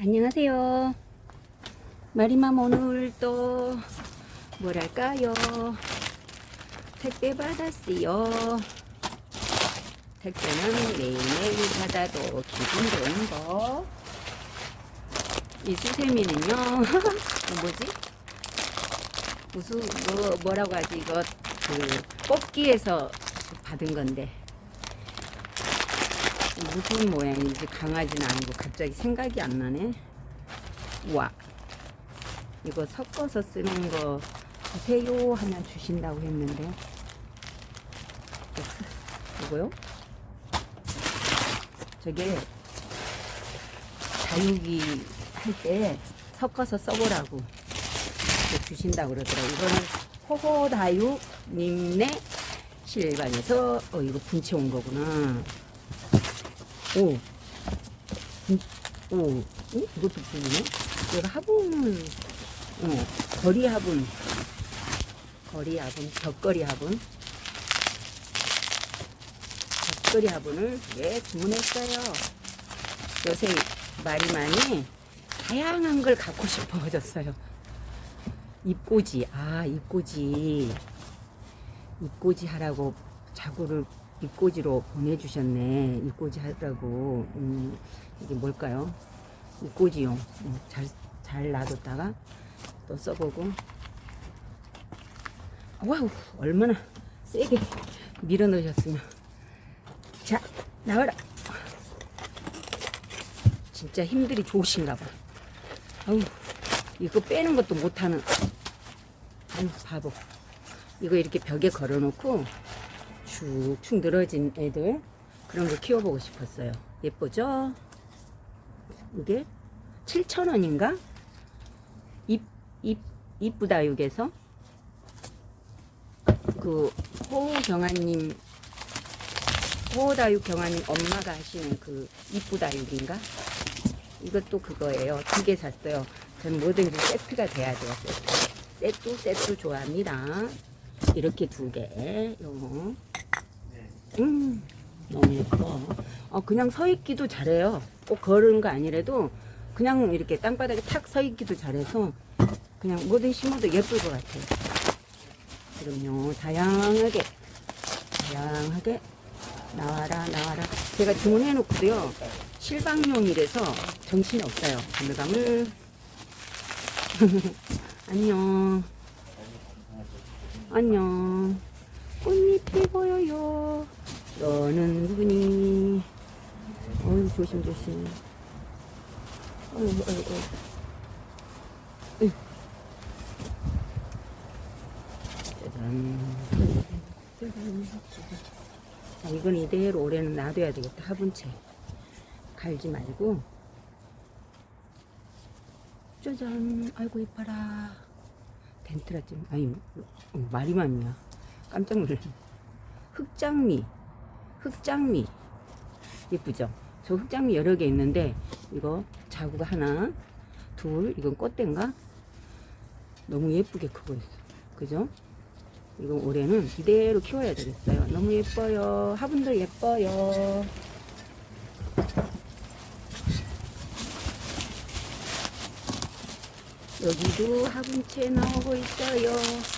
안녕하세요. 마리맘 오늘 또 뭐랄까요? 택배 받았어요. 택배는 매일매일 받아도 기분 좋은 거. 이 수세미는요. 어, 뭐지? 무슨 뭐 뭐라고 하지 이거 그 뽑기에서 받은 건데 무슨 모양인지 강아지는 아니고 갑자기 생각이 안 나네. 와 이거 섞어서 쓰는 거 주세요 하면 주신다고 했는데 이거요? 저게 다육이 할 때 섞어서 써보라고 주신다고 그러더라고요. 이거는 호호다육님네 실반에서 어 이거 분체 온 거구나. 오. 음, 오. 오? 이것도 보이네? 얘가 화분은, 어, 거리 화분. 거리 화분, 벽거리 화분. 벽거리 화분을 예, 주문했어요. 요새 말이 많이 다양한 걸 갖고 싶어졌어요. 입꼬지, 아, 입꼬지. 입꼬지 하라고 자구를 입꼬지로 보내주셨네. 입꼬지 하라고. 음, 이게 뭘까요? 입꼬지용. 음, 잘, 잘 놔뒀다가 또 써보고. 와우, 얼마나 세게 밀어 넣으셨으면. 자, 나와라. 진짜 힘들이 좋으신가 봐. 아우, 이거 빼는 것도 못하는. 아유, 바보. 이거 이렇게 벽에 걸어놓고 축축 늘어진 애들 그런 거 키워보고 싶었어요. 예쁘죠? 이게 7,000원인가? 잎, 잎, 이쁘다육에서 그 호경아님 호다육 경아님 엄마가 하시는 그 이쁘다육인가? 이것도 그거예요. 두 개 샀어요. 전 뭐든지 세트가 돼야 돼요. 세트. 세트, 세트 좋아합니다. 이렇게 두 개. 요거. 음, 너무 예뻐. 어, 그냥 서 있기도 잘해요. 꼭 걸은 거 아니라도 그냥 이렇게 땅바닥에 탁 서 있기도 잘해서 그냥 뭐든 심어도 예쁠 것 같아요. 그럼요. 다양하게, 다양하게 나와라, 나와라. 제가 주문해 놓고도요. 실방용이라서 정신이 없어요. 가물가물. 안녕. 안녕. 꽃잎이 보여요. 너는 누구니? 어이, 조심조심. 어이, 어이, 어이. 어이. 짜잔. 자, 이건 이대로 올해는 놔둬야 되겠다. 화분채. 갈지 말고. 짜잔. 아이고, 이뻐라. 덴트라 좀, 아니, 어, 마리맘이야. 깜짝 놀랐네. 흑장미. 흑장미. 예쁘죠? 저 흑장미 여러 개 있는데, 이거 자구가 하나, 둘, 이건 꽃대인가? 너무 예쁘게 크고 있어. 그죠? 이건 올해는 이대로 키워야 되겠어요. 너무 예뻐요. 화분도 예뻐요. 여기도 화분채 나오고 있어요.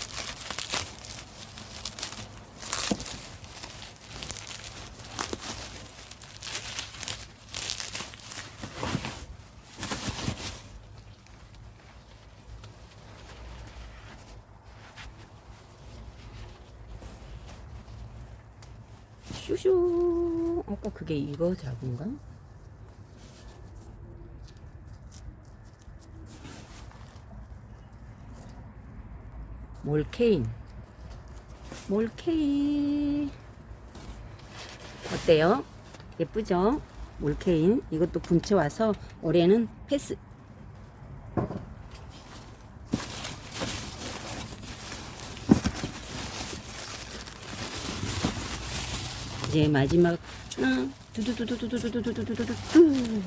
슈슈 아까 그게 이거 작은가? 몰케인 몰케인 어때요? 예쁘죠? 몰케인 이것도 분채 와서 올해는 패스 이제 마지막 두두두두두두두두두두두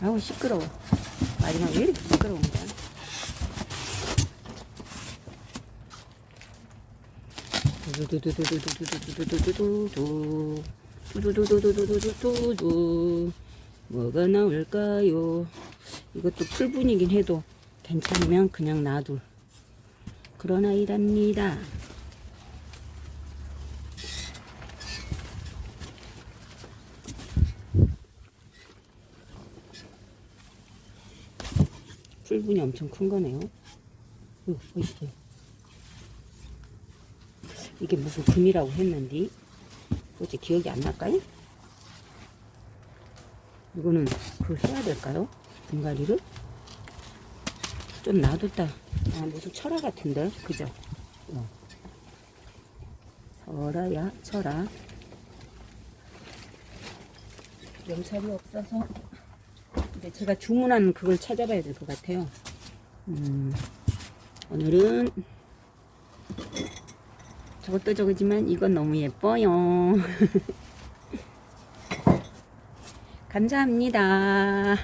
아우 시끄러워 마지막 왜 이렇게 시끄러운 거야 두두두두두두두두두두두 두두 두두두두두두두 뭐가 나올까요? 이것도 풀분이긴 해도 괜찮으면 그냥 놔둘 그런 아이랍니다. 풀분이 엄청 큰 거네요. 어, 있어요. 이게 무슨 금이라고 했는데 어째 기억이 안 날까요? 이거는 그거 해야 될까요? 분갈이를? 좀 놔뒀다. 아, 무슨 철화 같은데? 그죠? 어. 철화야, 철화. 염살이 없어서. 근데 제가 주문한 그걸 찾아봐야 될 것 같아요. 음, 오늘은 저것도 저거지만 이건 너무 예뻐요. 감사합니다.